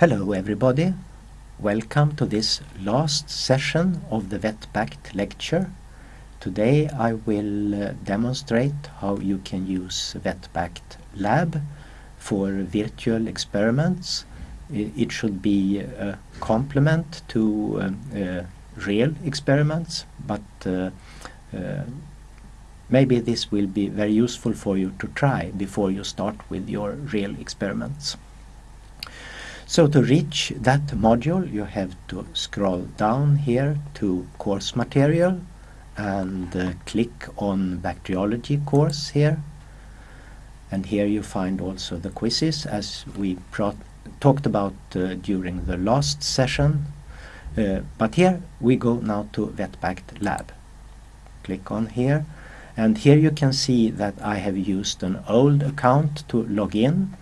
Hello everybody. Welcome to this last session of the VetBact lecture. Today I will uh, demonstrate how you can use VetBact Lab for virtual experiments. It should be a complement to um, uh, real experiments, but uh, uh, maybe this will be very useful for you to try before you start with your real experiments. So to reach that module you have to scroll down here to course material and uh, click on bacteriology course here. And here you find also the quizzes as we talked about uh, during the last session. Uh, but here we go now to VetBact lab. Click on here. And here you can see that I have used an old account to log in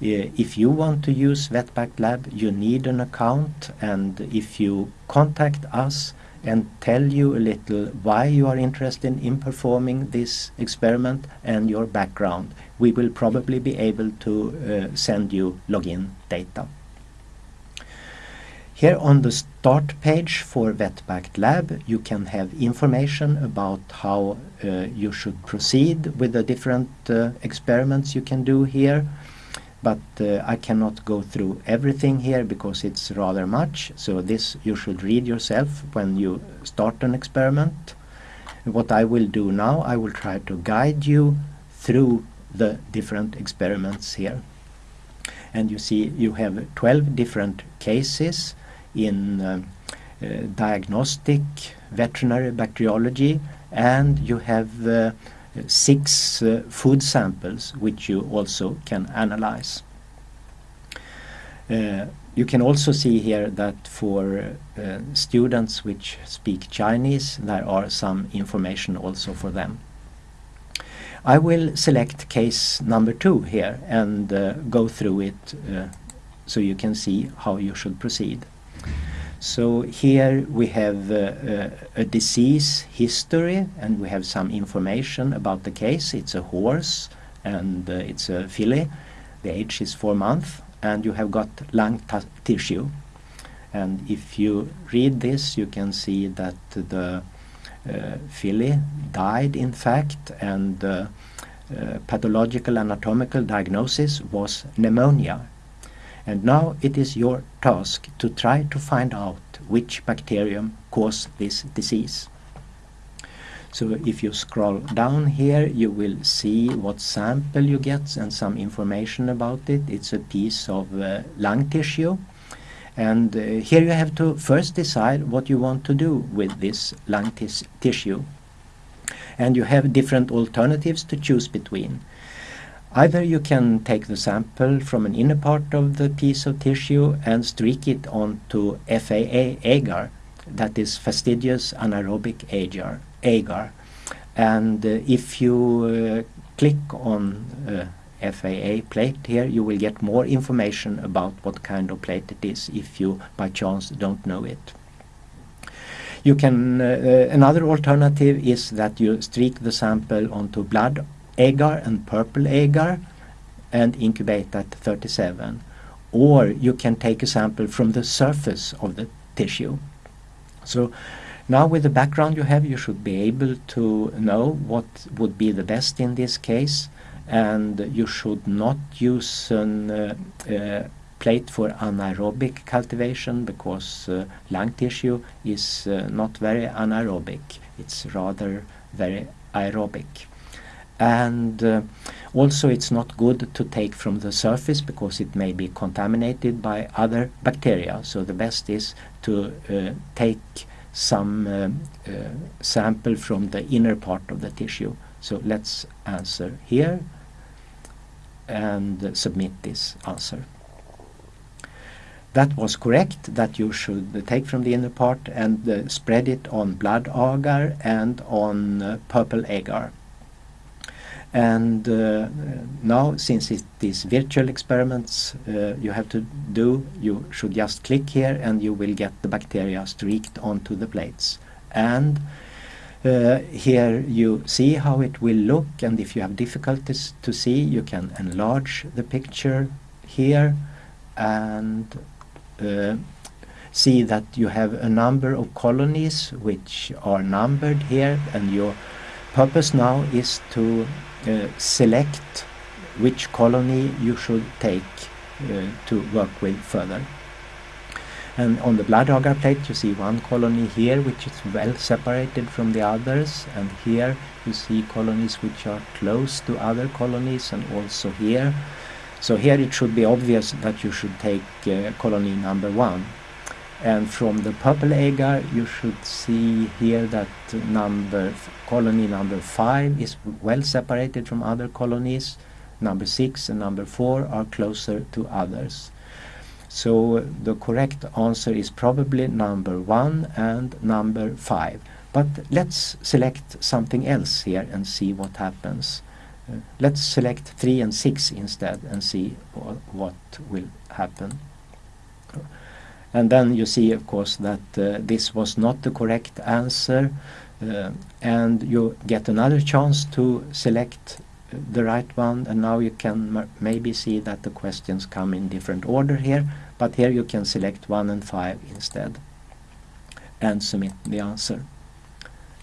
if you want to use VetBact Lab, you need an account and if you contact us and tell you a little why you are interested in performing this experiment and your background, we will probably be able to uh, send you login data. Here on the start page for VetBact Lab you can have information about how uh, you should proceed with the different uh, experiments you can do here but uh, I cannot go through everything here because it's rather much. So this you should read yourself when you start an experiment. What I will do now I will try to guide you through the different experiments here. And you see you have 12 different cases in uh, uh, diagnostic veterinary bacteriology and you have uh, six uh, food samples which you also can analyze. Uh, you can also see here that for uh, students which speak Chinese there are some information also for them. I will select case number two here and uh, go through it uh, so you can see how you should proceed. So here we have uh, uh, a disease history and we have some information about the case. It's a horse and uh, it's a filly. The age is four months and you have got lung tissue. And if you read this you can see that the uh, filly died in fact and the uh, pathological anatomical diagnosis was pneumonia and now it is your task to try to find out which bacterium caused this disease. So if you scroll down here you will see what sample you get and some information about it. It's a piece of uh, lung tissue and uh, here you have to first decide what you want to do with this lung tissue. And you have different alternatives to choose between. Either you can take the sample from an inner part of the piece of tissue and streak it onto FAA agar, that is fastidious anaerobic agar. agar. And uh, if you uh, click on uh, FAA plate here, you will get more information about what kind of plate it is if you by chance don't know it. You can, uh, uh, another alternative is that you streak the sample onto blood agar and purple agar and incubate at 37 or you can take a sample from the surface of the tissue. So now with the background you have you should be able to know what would be the best in this case. And you should not use an uh, uh, plate for anaerobic cultivation because uh, lung tissue is uh, not very anaerobic, it's rather very aerobic and uh, also it's not good to take from the surface because it may be contaminated by other bacteria. So the best is to uh, take some uh, uh sample from the inner part of the tissue. So let's answer here and submit this answer. That was correct that you should take from the inner part and uh, spread it on blood agar and on uh, purple agar and uh, now since it is virtual experiments uh, you have to do you should just click here and you will get the bacteria streaked onto the plates. And uh, here you see how it will look and if you have difficulties to see you can enlarge the picture here and uh, see that you have a number of colonies which are numbered here and your purpose now is to uh, select which colony you should take uh, to work with further. And on the blood agar plate you see one colony here which is well separated from the others and here you see colonies which are close to other colonies and also here. So here it should be obvious that you should take uh, colony number one and from the purple agar you should see here that number colony number 5 is well separated from other colonies. Number 6 and number 4 are closer to others. So the correct answer is probably number 1 and number 5 but let's select something else here and see what happens. Uh, let's select 3 and 6 instead and see what will happen and then you see, of course, that uh, this was not the correct answer. Uh, and you get another chance to select uh, the right one. And now you can maybe see that the questions come in different order here. But here you can select 1 and 5 instead. And submit the answer.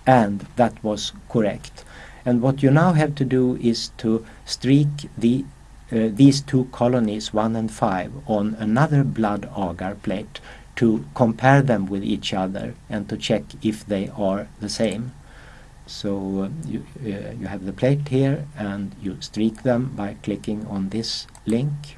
And that was correct. And what you now have to do is to streak the uh, these two colonies, 1 and 5, on another blood agar plate to compare them with each other and to check if they are the same. So uh, you, uh, you have the plate here and you streak them by clicking on this link.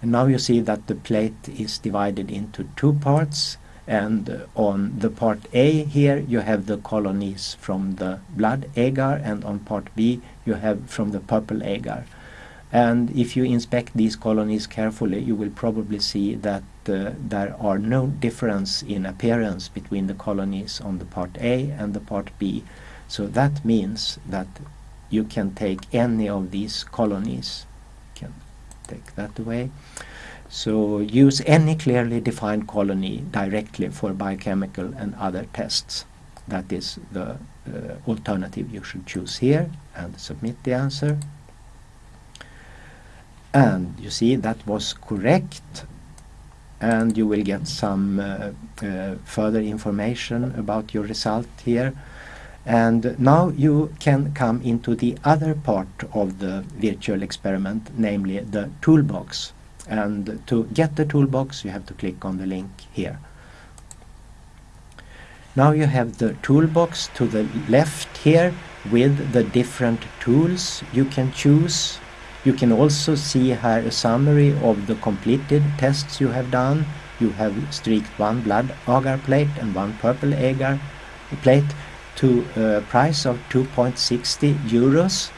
And now you see that the plate is divided into two parts and uh, on the part A here you have the colonies from the blood agar and on part B you have from the purple agar. And if you inspect these colonies carefully, you will probably see that uh, there are no difference in appearance between the colonies on the part A and the part B. So that means that you can take any of these colonies. Can take that away. So use any clearly defined colony directly for biochemical and other tests. That is the uh, alternative you should choose here and submit the answer and you see that was correct. And you will get some uh, uh, further information about your result here. And now you can come into the other part of the virtual experiment namely the toolbox. And to get the toolbox you have to click on the link here. Now you have the toolbox to the left here with the different tools you can choose you can also see here a summary of the completed tests you have done. You have streaked one blood agar plate and one purple agar plate to a price of 2.60 euros.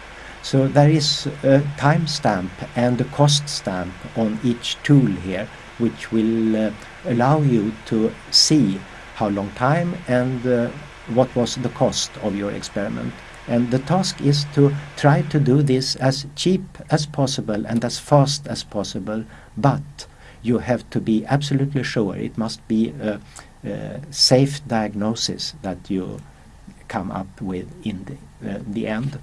So there is a timestamp and a cost stamp on each tool here which will uh, allow you to see how long time and uh, what was the cost of your experiment. And the task is to try to do this as cheap as possible and as fast as possible, but you have to be absolutely sure it must be a, a safe diagnosis that you come up with in the, uh, the end.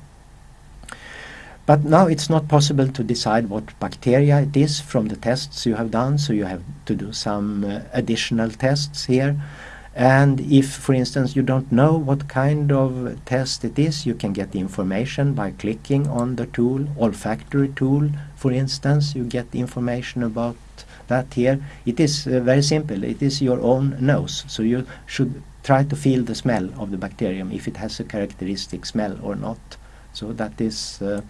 But now it's not possible to decide what bacteria it is from the tests you have done, so you have to do some uh, additional tests here. And if, for instance, you don't know what kind of test it is, you can get the information by clicking on the tool, olfactory tool, for instance. You get information about that here. It is uh, very simple. It is your own nose. So you should try to feel the smell of the bacterium, if it has a characteristic smell or not. So that is, uh,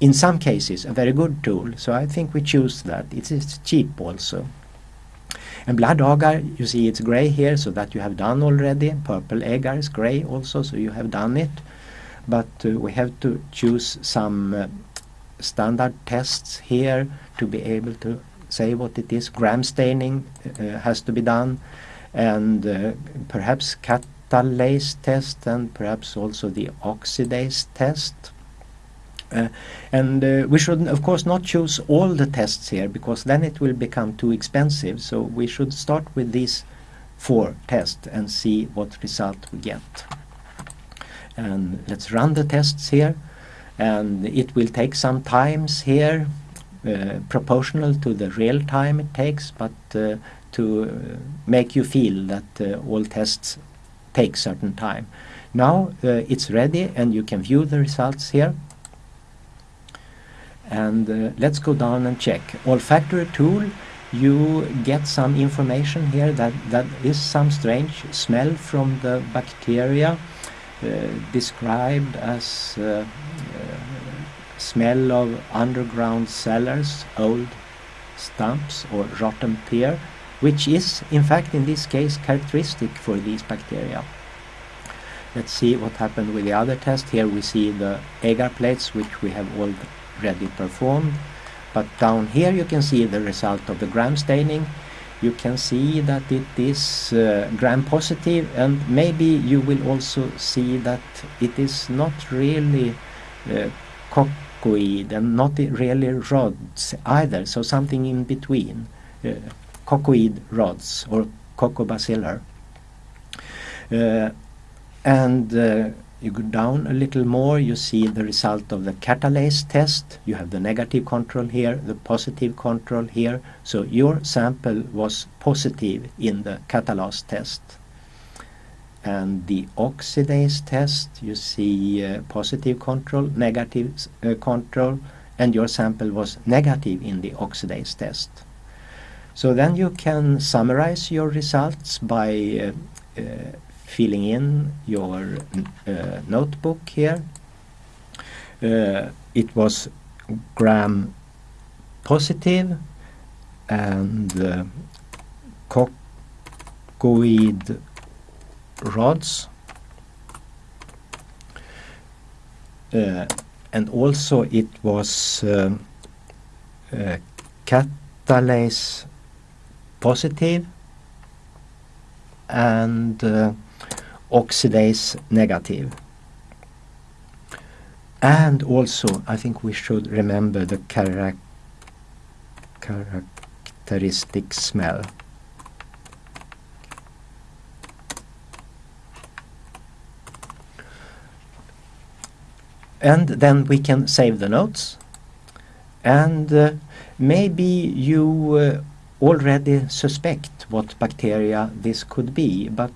in some cases, a very good tool. So I think we choose that. It is cheap also. And blood agar, you see it's gray here, so that you have done already. Purple agar is gray also, so you have done it. But uh, we have to choose some uh, standard tests here to be able to say what it is. Gram staining uh, has to be done, and uh, perhaps catalase test, and perhaps also the oxidase test. Uh, and uh, we should of course not choose all the tests here because then it will become too expensive so we should start with these four tests and see what result we get and let's run the tests here and it will take some times here uh, proportional to the real time it takes, but uh, to uh, make you feel that uh, all tests take certain time. Now it's ready and you can view the results here. And uh, let's go down and check. Olfactory tool, you get some information here that, that is some strange smell from the bacteria uh, described as uh, uh, smell of underground cellars, old stumps or rotten pear, which is in fact in this case characteristic for these bacteria. Let's see what happened with the other test. Here we see the agar plates which we have already performed. But down here you can see the result of the gram staining. You can see that it is uh, gram positive and maybe you will also see that it is not really uh, coccoid and not really rods either, so something in between. Uh, coccoid rods or coccobacillar. Uh, and uh, you go down a little more, you see the result of the catalase test. You have the negative control here, the positive control here. So your sample was positive in the catalase test. And the oxidase test, you see uh, positive control, negative uh, control, and your sample was negative in the oxidase test. So then you can summarize your results by uh, uh, filling in your uh, notebook here. Uh, it was gram positive and uh, coccoid rods uh, and also it was uh, uh, catalase positive and uh, oxidase negative. And also, I think we should remember the charac characteristic smell. And then we can save the notes. And uh, maybe you uh, already suspect what bacteria this could be, but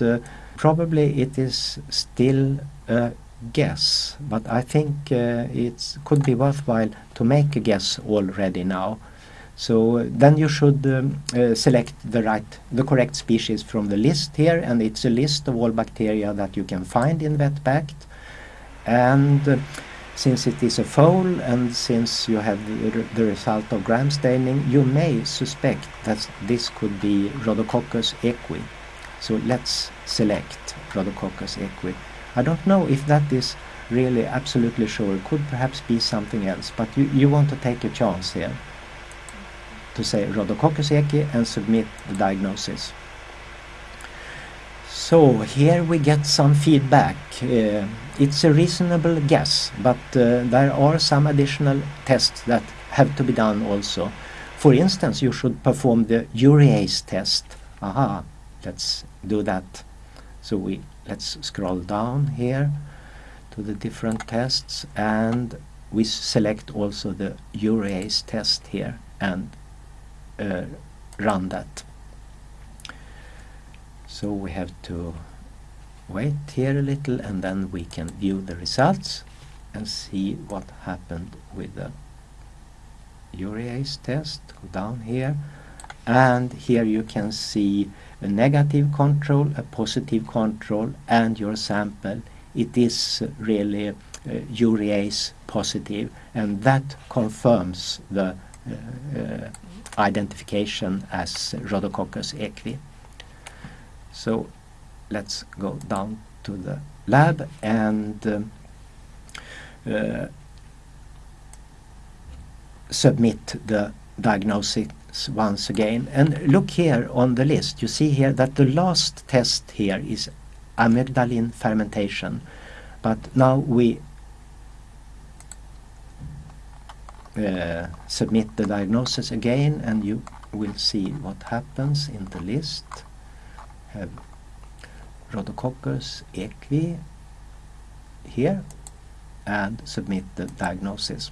uh, probably it is still a guess. But I think uh, it could be worthwhile to make a guess already now. So then you should um, uh, select the right, the correct species from the list here, and it's a list of all bacteria that you can find in VetBact. And uh, since it is a foal and since you have the, the, result of gram staining, you may suspect that this could be Rhodococcus equi. So let's select Rhodococcus equi. I don't know if that is really absolutely sure. It could perhaps be something else, but you, you want to take a chance here to say Rhodococcus equi and submit the diagnosis. So here we get some feedback. Uh, it's a reasonable guess, but uh, there are some additional tests that have to be done also. For instance, you should perform the urease test. Aha, let's do that. So we let's scroll down here to the different tests and we select also the urease test here and uh, run that. So we have to wait here a little and then we can view the results and see what happened with the urease test. Go down here and here you can see a negative control, a positive control and your sample. It is really uh, urease positive and that confirms the uh, uh, identification as Rhodococcus equi. So let's go down to the lab and um, uh, submit the diagnosis once again. And look here on the list. You see here that the last test here is amygdalin fermentation. But now we uh, submit the diagnosis again and you will see what happens in the list have Rhodococcus equi here and submit the diagnosis.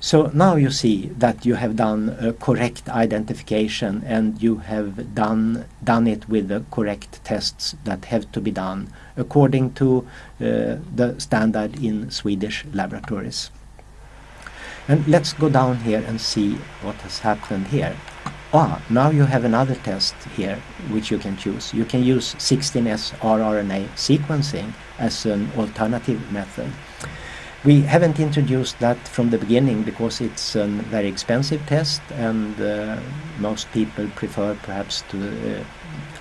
So now you see that you have done a correct identification and you have done, done it with the correct tests that have to be done according to uh, the standard in Swedish laboratories. And let's go down here and see what has happened here. Ah, now you have another test here which you can choose. You can use 16S rRNA sequencing as an alternative method. We haven't introduced that from the beginning because it's a very expensive test and uh, most people prefer perhaps to uh,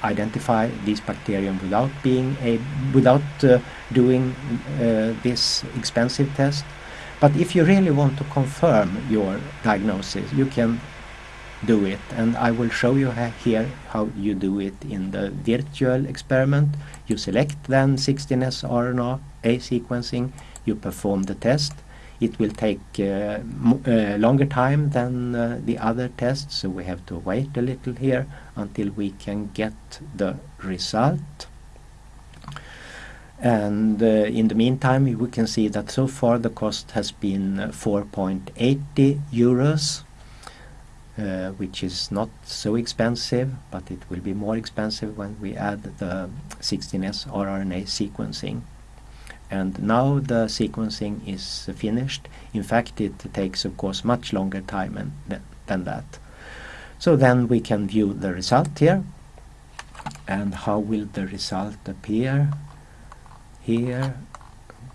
identify these bacterium without being a without uh, doing uh, this expensive test. But if you really want to confirm your diagnosis, you can do it and I will show you here how you do it in the virtual experiment. You select then 16S RNA A sequencing, you perform the test. It will take uh, uh, longer time than uh, the other tests so we have to wait a little here until we can get the result. And uh, in the meantime we can see that so far the cost has been 4.80 euros uh, which is not so expensive, but it will be more expensive when we add the 16S rRNA sequencing. And now the sequencing is finished. In fact, it takes, of course, much longer time th than that. So then we can view the result here. And how will the result appear? Here,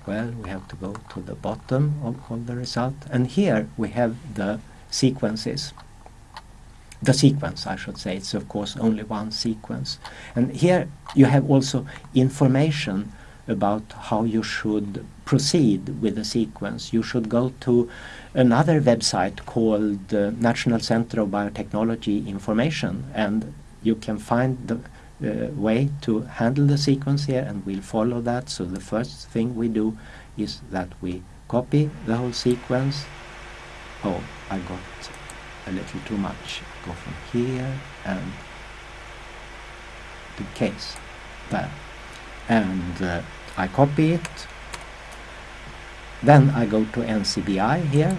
well, we have to go to the bottom of, of the result. And here we have the sequences the sequence, I should say. It's of course only one sequence. And here you have also information about how you should proceed with the sequence. You should go to another website called uh, National Center of Biotechnology Information and you can find the uh, way to handle the sequence here and we'll follow that. So the first thing we do is that we copy the whole sequence. Oh, I got a little too much go from here and the case there and uh, I copy it. Then I go to NCBI here.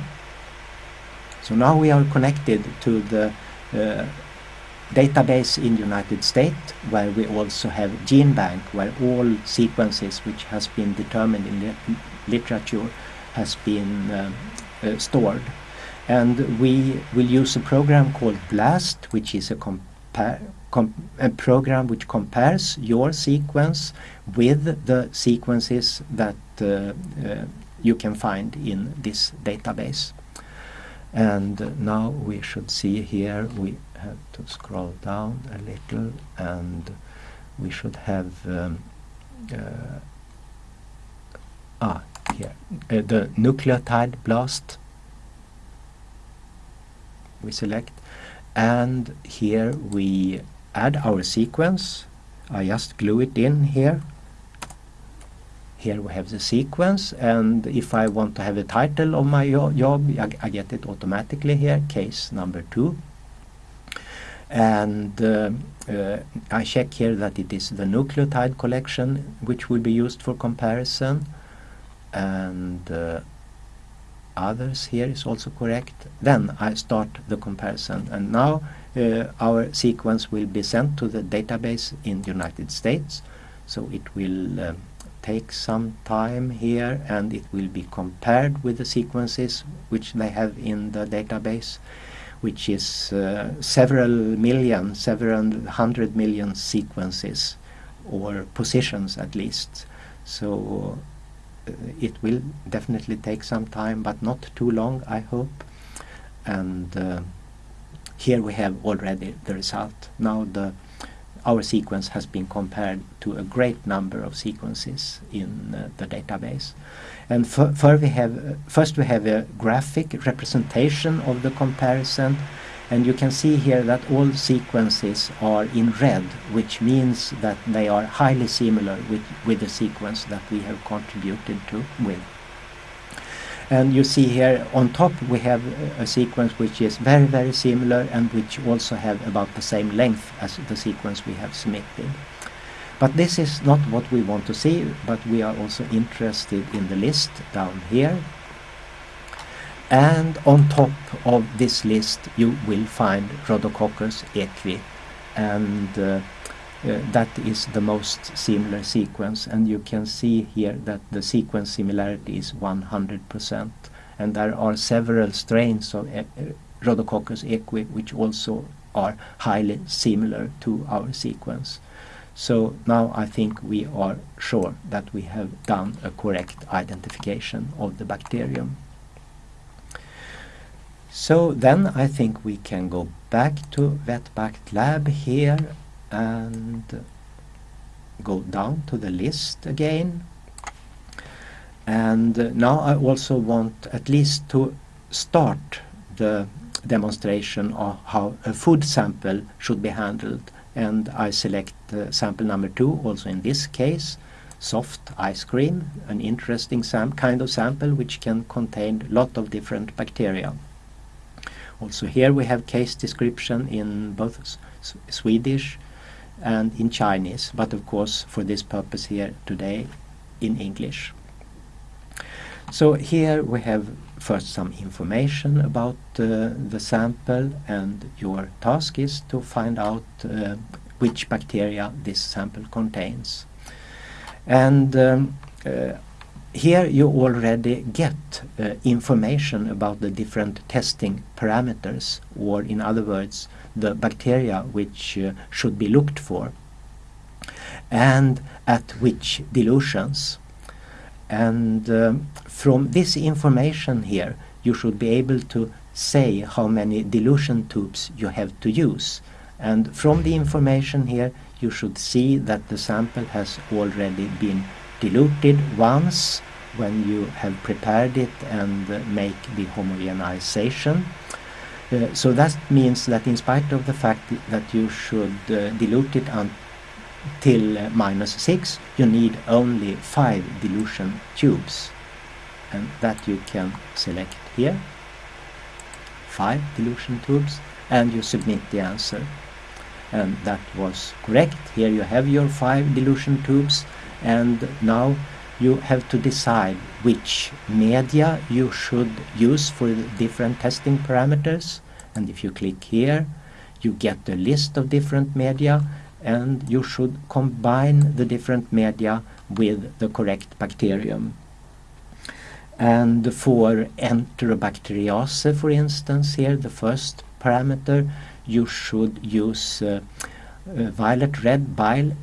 So now we are connected to the uh, database in United States where we also have GenBank where all sequences which has been determined in the literature has been uh, uh stored. And we will use a program called BLAST which is a, a program which compares your sequence with the sequences that uh, uh, you can find in this database. And now we should see here we have to scroll down a little and we should have um, uh, ah here uh, the nucleotide blast we select. And here we add our sequence. I just glue it in here. Here we have the sequence and if I want to have a title of my job I, I get it automatically here case number two. And uh, uh, I check here that it is the nucleotide collection which will be used for comparison. And uh, others here is also correct. Then I start the comparison. And now uh, our sequence will be sent to the database in the United States. So it will uh, take some time here and it will be compared with the sequences which they have in the database which is uh, several million, several hundred million sequences or positions at least. So it will definitely take some time but not too long I hope. And uh, here we have already the result now the our sequence has been compared to a great number of sequences in uh, the database and first we have first we have a graphic representation of the comparison and you can see here that all sequences are in red which means that they are highly similar with, with the sequence that we have contributed to with. And you see here on top we have a sequence which is very very similar and which also have about the same length as the sequence we have submitted. But this is not what we want to see, but we are also interested in the list down here And on top of this list you will find Rhodococcus equi and uh, uh, that is the most similar sequence and you can see here that the sequence similarity is 100% and there are several strains of uh, Rhodococcus equi which also are highly similar to our sequence. So now I think we are sure that we have done a correct identification of the bacterium. So then I think we can go back to VetBact lab here and go down to the list again. And now I also want at least to start the demonstration of how a food sample should be handled and I select uh, sample number two also in this case soft ice cream an interesting kind of sample which can contain a lot of different bacteria also here we have case description in both Swedish and in Chinese but of course for this purpose here today in English so here we have first some information about uh, the sample and your task is to find out uh, which bacteria this sample contains. And um, uh, here you already get uh, information about the different testing parameters or in other words the bacteria which uh, should be looked for and at which dilutions. And um, from this information here, you should be able to say how many dilution tubes you have to use. And from the information here, you should see that the sample has already been diluted once when you have prepared it and uh, make the homogenization. Uh, so that means that in spite of the fact that you should uh, dilute it until uh, minus 6, you need only 5 dilution tubes. And that you can select here. Five dilution tubes. And you submit the answer. And that was correct. Here you have your five dilution tubes. And now you have to decide which media you should use for different testing parameters. And if you click here you get a list of different media and you should combine the different media with the correct bacterium. And for Enterobacteriaceae, for instance, here, the first parameter, you should use uh, uh, violet red bile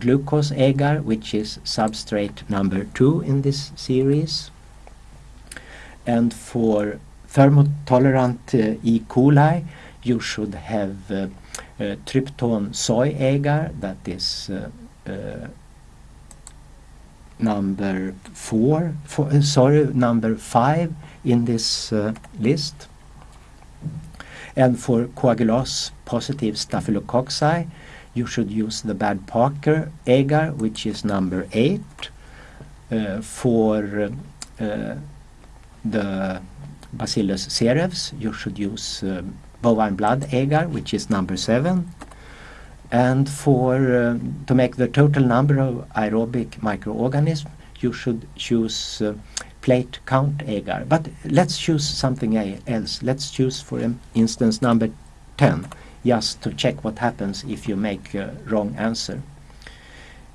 glucose agar, which is substrate number two in this series. And for thermotolerant uh, E. coli, you should have uh, uh, soy agar, that is uh, number four, four uh, sorry, number five in this uh, list. And for coagulase positive staphylococci, you should use the Baird-Parker agar, which is number eight. Uh, for uh, the Bacillus cereus, you should use uh, bovine blood agar, which is number seven. And for uh, to make the total number of aerobic microorganisms you should choose uh, plate count agar but let's choose something else. Let's choose for instance number 10 just to check what happens if you make a wrong answer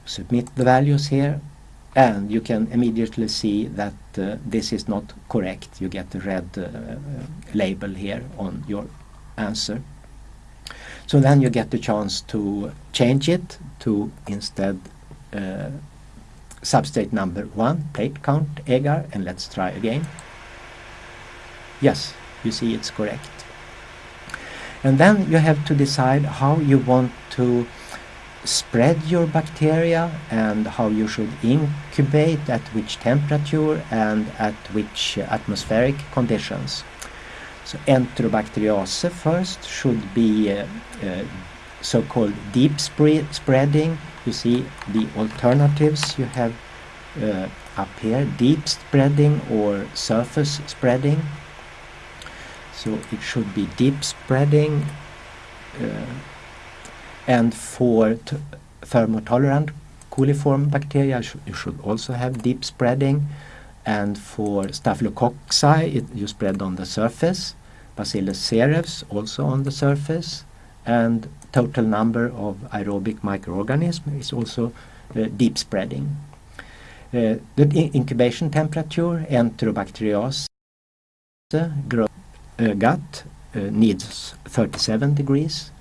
submit the values here and you can immediately see that uh, this is not correct you get the red uh, uh label here on your answer so then you get the chance to change it to instead uh, substrate number one, plate count agar, and let's try again. Yes, you see it's correct. And then you have to decide how you want to spread your bacteria and how you should incubate at which temperature and at which atmospheric conditions. So Enterobacteriaceae first should be uh, uh, so-called deep spreading. You see the alternatives you have uh, up here, deep spreading or surface spreading. So it should be deep spreading uh, and for thermotolerant coliform bacteria sh you should also have deep spreading. And for Staphylococci it, you spread on the surface, Bacillus cereus also on the surface, and total number of aerobic microorganisms is also uh, deep spreading. Uh, the incubation temperature, Enterobacteriaceae grow, uh, gut uh, needs 37 degrees.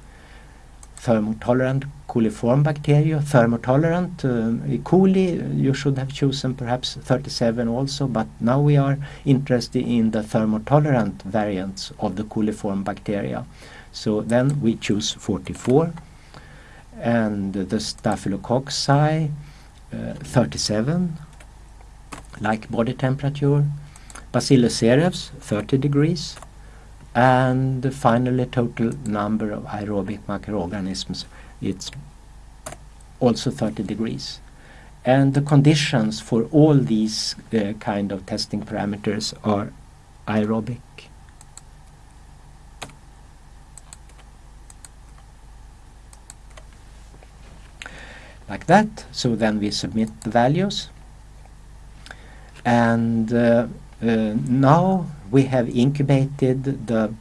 Thermotolerant coliform bacteria, thermotolerant uh, E. coli, you should have chosen perhaps 37 also, but now we are interested in the thermotolerant variants of the coliform bacteria. So then we choose 44 and the staphylococci uh, 37 like body temperature bacillus cereus 30 degrees and finally total number of aerobic microorganisms it's also 30 degrees and the conditions for all these uh, kind of testing parameters are aerobic like that. So then we submit the values. And uh, uh, now we have incubated the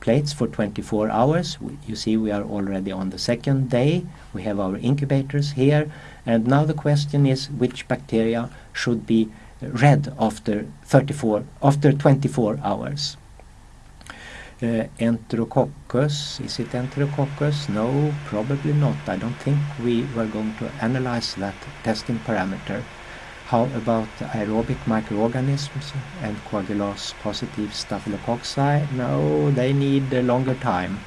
plates for 24 hours. You see we are already on the second day. We have our incubators here. And now the question is which bacteria should be read after 34 after 24 hours. Uh, Enterococcus, is it Enterococcus? No, probably not. I don't think we were going to analyze that testing parameter. How about aerobic microorganisms and coagulase positive staphylococci? No, they need a longer time.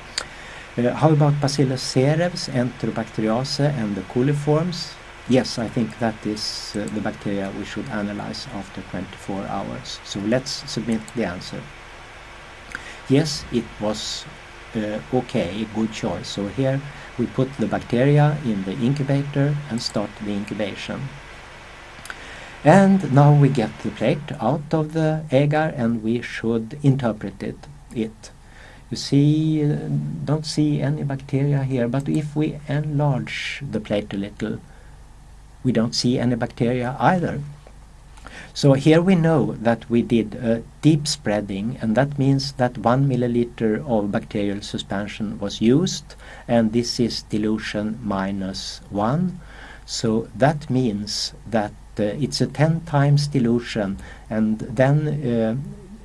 Uh, how about Bacillus cereus, Enterobacteriaceae and the coliforms? Yes, I think that is uh, the bacteria we should analyze after 24 hours. So let's submit the answer yes, it was uh, okay, good choice. So here we put the bacteria in the incubator and start the incubation. And now we get the plate out of the agar and we should interpret it. it. You see, uh, don't see any bacteria here, but if we enlarge the plate a little, we don't see any bacteria either. So here we know that we did a deep spreading and that means that one milliliter of bacterial suspension was used and this is dilution minus one. So that means that it's a 10 times dilution and then uh,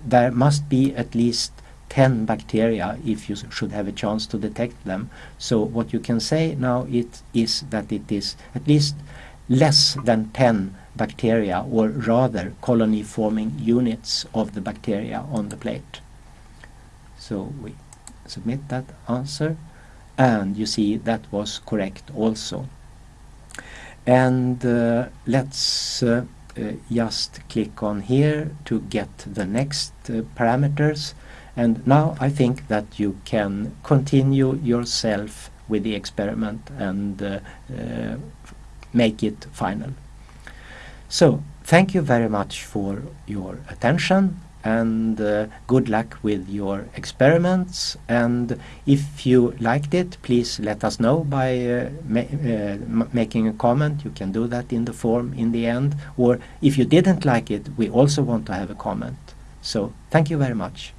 there must be at least 10 bacteria if you should have a chance to detect them. So what you can say now it is that it is at least less than 10 bacteria or rather colony forming units of the bacteria on the plate. So we submit that answer and you see that was correct also. And uh, let's uh, uh, just click on here to get the next uh, parameters and now I think that you can continue yourself with the experiment and uh, make it final. So thank you very much for your attention and uh, good luck with your experiments. And if you liked it please let us know by uh, ma uh, making a comment. You can do that in the form in the end. Or if you didn't like it we also want to have a comment. So thank you very much